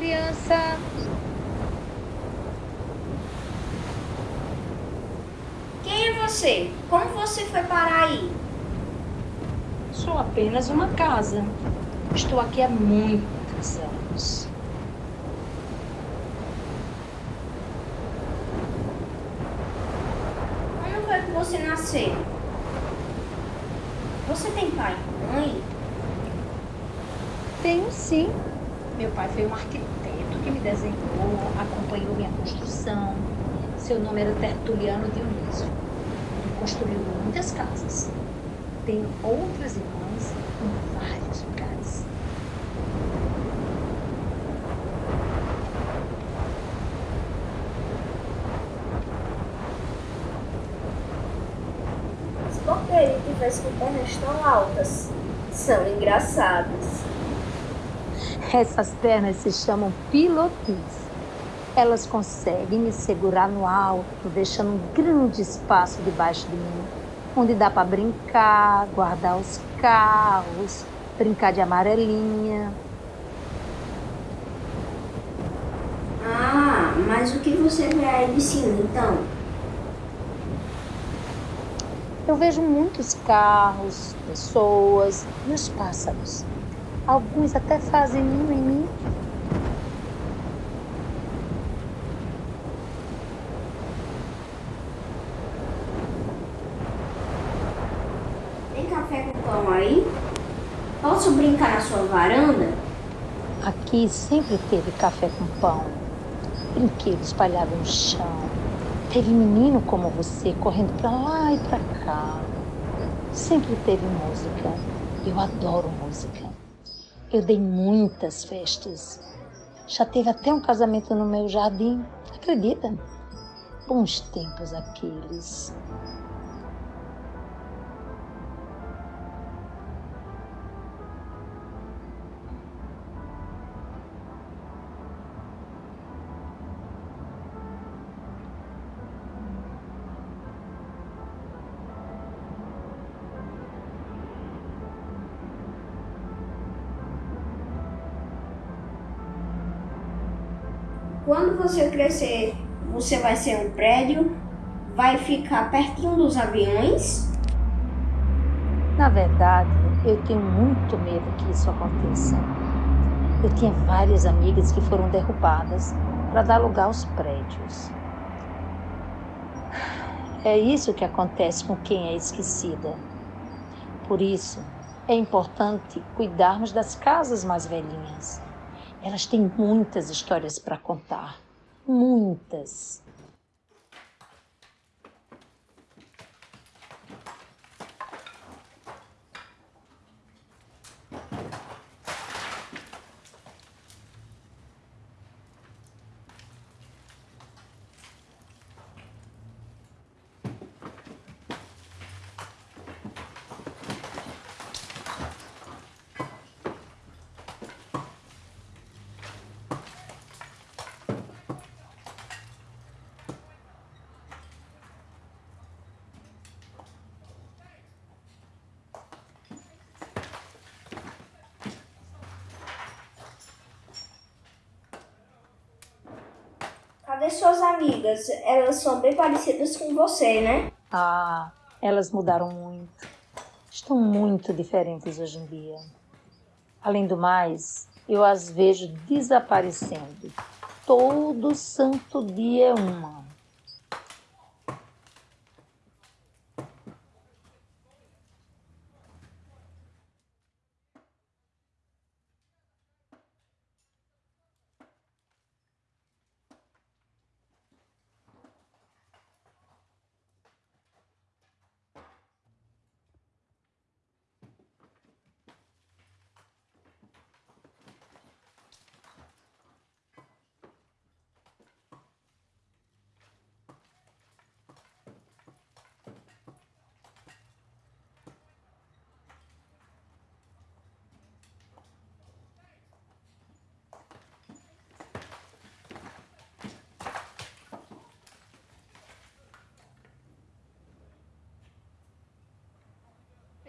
licença. Quem é você? Como você foi parar aí? Sou apenas uma casa. Estou aqui há muitos anos. Como foi que você nasceu? Você tem pai e mãe? Tenho sim. Meu pai foi um arquiteto que me desenhou, acompanhou minha construção. Seu nome era Tertuliano Dionísio. Ele construiu muitas casas. Tenho outras irmãs em vários lugares. Mas por que ele tivesse com pernas tão altas? São engraçados. Essas pernas se chamam pilotis. Elas conseguem me segurar no alto, deixando um grande espaço debaixo de mim, onde dá para brincar, guardar os carros, brincar de amarelinha. Ah, mas o que você vê aí de cima então? Eu vejo muitos carros, pessoas e os pássaros. Alguns até fazem ninho em mim. Tem café com pão aí? Posso brincar na sua varanda? Aqui sempre teve café com pão, brinquedo espalhado no chão. Teve menino como você correndo para lá e para cá. Sempre teve música. Eu adoro música. Eu dei muitas festas. Já teve até um casamento no meu jardim. Acredita? Bons tempos aqueles. Quando você crescer, você vai ser um prédio? Vai ficar pertinho dos aviões? Na verdade, eu tenho muito medo que isso aconteça. Eu tinha várias amigas que foram derrubadas para dar lugar aos prédios. É isso que acontece com quem é esquecida. Por isso, é importante cuidarmos das casas mais velhinhas. Elas têm muitas histórias para contar. Muitas. Suas amigas? Elas são bem parecidas com você, né? Ah, elas mudaram muito. Estão muito diferentes hoje em dia. Além do mais, eu as vejo desaparecendo. Todo santo dia é uma.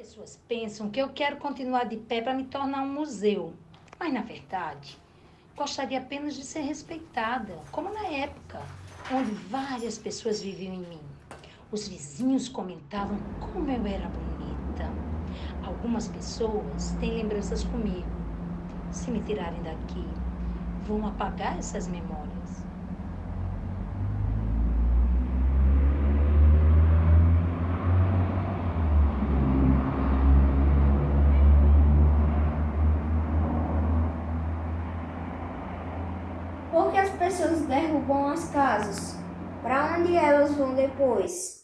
Pessoas pensam que eu quero continuar de pé para me tornar um museu. Mas, na verdade, Gostaria apenas de ser respeitada, como na época, onde várias pessoas viviam em mim. Os vizinhos comentavam como eu era bonita. Algumas pessoas têm lembranças comigo. Se me tirarem daqui, vão apagar essas memórias. Por que as pessoas derrubam as casas? Para onde elas vão depois?